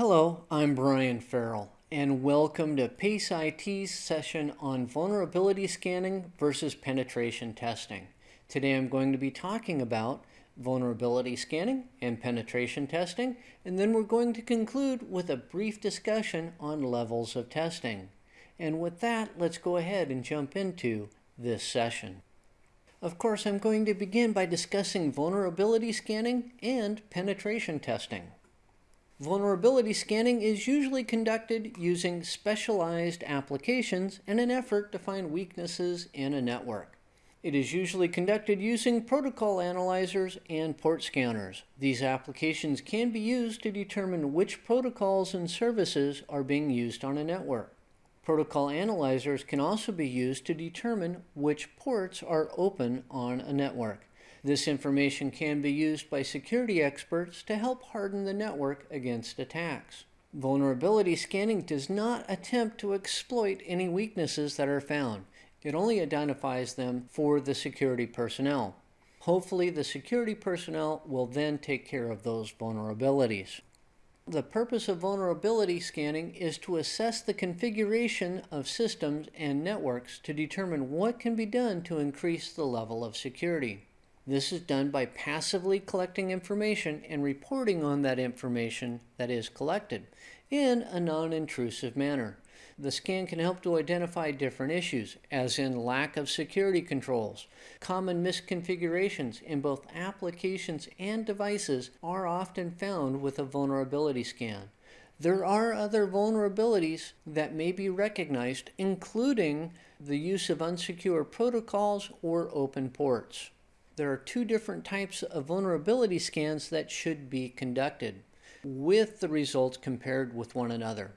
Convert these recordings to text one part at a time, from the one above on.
Hello, I'm Brian Farrell, and welcome to PACE IT's session on vulnerability scanning versus penetration testing. Today I'm going to be talking about vulnerability scanning and penetration testing, and then we're going to conclude with a brief discussion on levels of testing. And with that, let's go ahead and jump into this session. Of course, I'm going to begin by discussing vulnerability scanning and penetration testing. Vulnerability scanning is usually conducted using specialized applications in an effort to find weaknesses in a network. It is usually conducted using protocol analyzers and port scanners. These applications can be used to determine which protocols and services are being used on a network. Protocol analyzers can also be used to determine which ports are open on a network. This information can be used by security experts to help harden the network against attacks. Vulnerability scanning does not attempt to exploit any weaknesses that are found. It only identifies them for the security personnel. Hopefully the security personnel will then take care of those vulnerabilities. The purpose of vulnerability scanning is to assess the configuration of systems and networks to determine what can be done to increase the level of security. This is done by passively collecting information and reporting on that information that is collected in a non-intrusive manner. The scan can help to identify different issues, as in lack of security controls. Common misconfigurations in both applications and devices are often found with a vulnerability scan. There are other vulnerabilities that may be recognized, including the use of unsecure protocols or open ports. There are two different types of vulnerability scans that should be conducted, with the results compared with one another.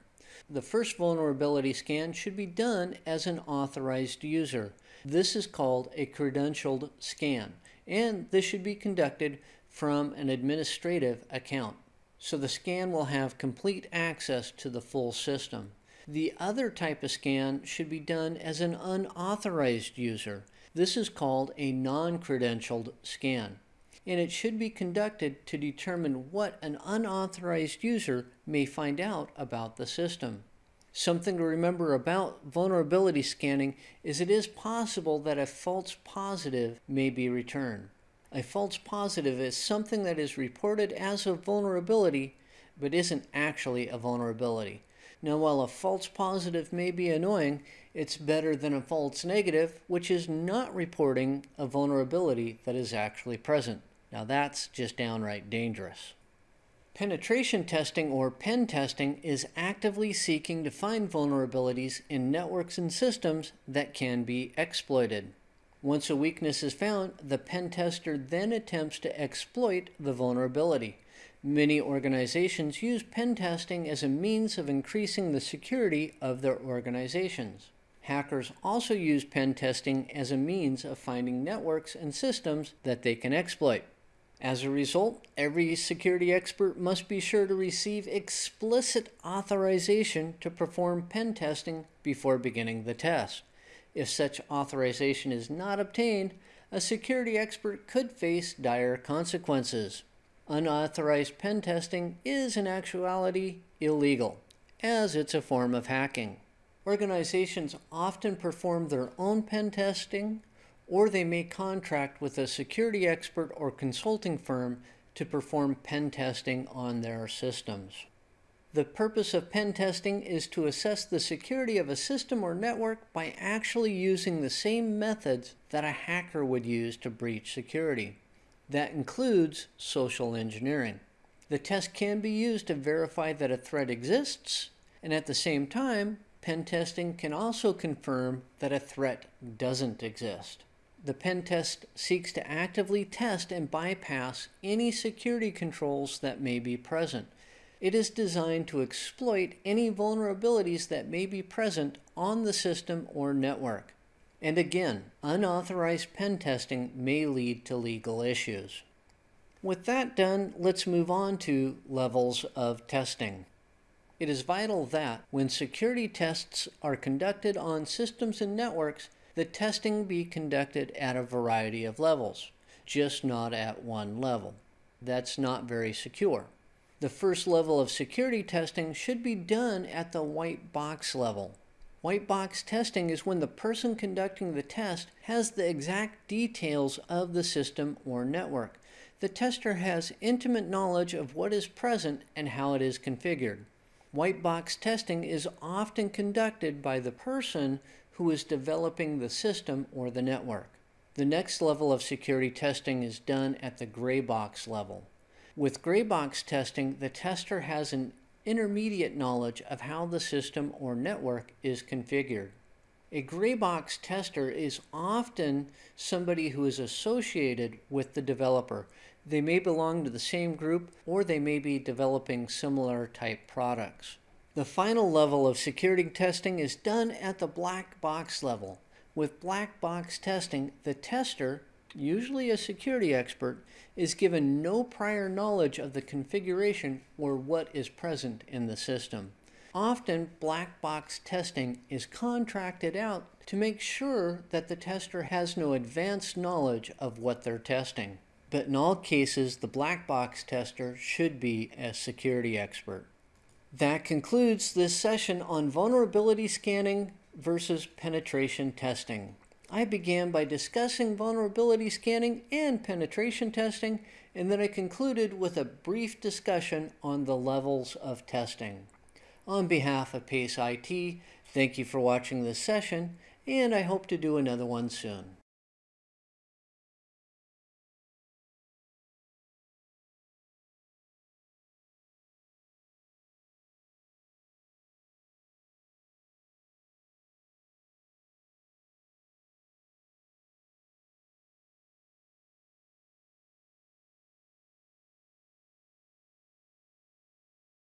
The first vulnerability scan should be done as an authorized user. This is called a credentialed scan, and this should be conducted from an administrative account. So the scan will have complete access to the full system. The other type of scan should be done as an unauthorized user. This is called a non-credentialed scan and it should be conducted to determine what an unauthorized user may find out about the system. Something to remember about vulnerability scanning is it is possible that a false positive may be returned. A false positive is something that is reported as a vulnerability but isn't actually a vulnerability. Now, while a false positive may be annoying, it's better than a false negative, which is not reporting a vulnerability that is actually present. Now that's just downright dangerous. Penetration testing or pen testing is actively seeking to find vulnerabilities in networks and systems that can be exploited. Once a weakness is found, the pen tester then attempts to exploit the vulnerability. Many organizations use pen testing as a means of increasing the security of their organizations. Hackers also use pen testing as a means of finding networks and systems that they can exploit. As a result, every security expert must be sure to receive explicit authorization to perform pen testing before beginning the test. If such authorization is not obtained, a security expert could face dire consequences. Unauthorized pen testing is in actuality illegal, as it's a form of hacking. Organizations often perform their own pen testing or they may contract with a security expert or consulting firm to perform pen testing on their systems. The purpose of pen testing is to assess the security of a system or network by actually using the same methods that a hacker would use to breach security. That includes social engineering. The test can be used to verify that a threat exists, and at the same time, pen testing can also confirm that a threat doesn't exist. The pen test seeks to actively test and bypass any security controls that may be present. It is designed to exploit any vulnerabilities that may be present on the system or network. And again, unauthorized pen testing may lead to legal issues. With that done, let's move on to levels of testing. It is vital that when security tests are conducted on systems and networks, the testing be conducted at a variety of levels, just not at one level. That's not very secure. The first level of security testing should be done at the white box level. White box testing is when the person conducting the test has the exact details of the system or network. The tester has intimate knowledge of what is present and how it is configured. White box testing is often conducted by the person who is developing the system or the network. The next level of security testing is done at the gray box level. With gray box testing, the tester has an intermediate knowledge of how the system or network is configured. A gray box tester is often somebody who is associated with the developer. They may belong to the same group or they may be developing similar type products. The final level of security testing is done at the black box level. With black box testing, the tester, usually a security expert, is given no prior knowledge of the configuration or what is present in the system. Often, black box testing is contracted out to make sure that the tester has no advanced knowledge of what they're testing. But in all cases, the black box tester should be a security expert. That concludes this session on vulnerability scanning versus penetration testing. I began by discussing vulnerability scanning and penetration testing, and then I concluded with a brief discussion on the levels of testing. On behalf of PACE IT, thank you for watching this session, and I hope to do another one soon.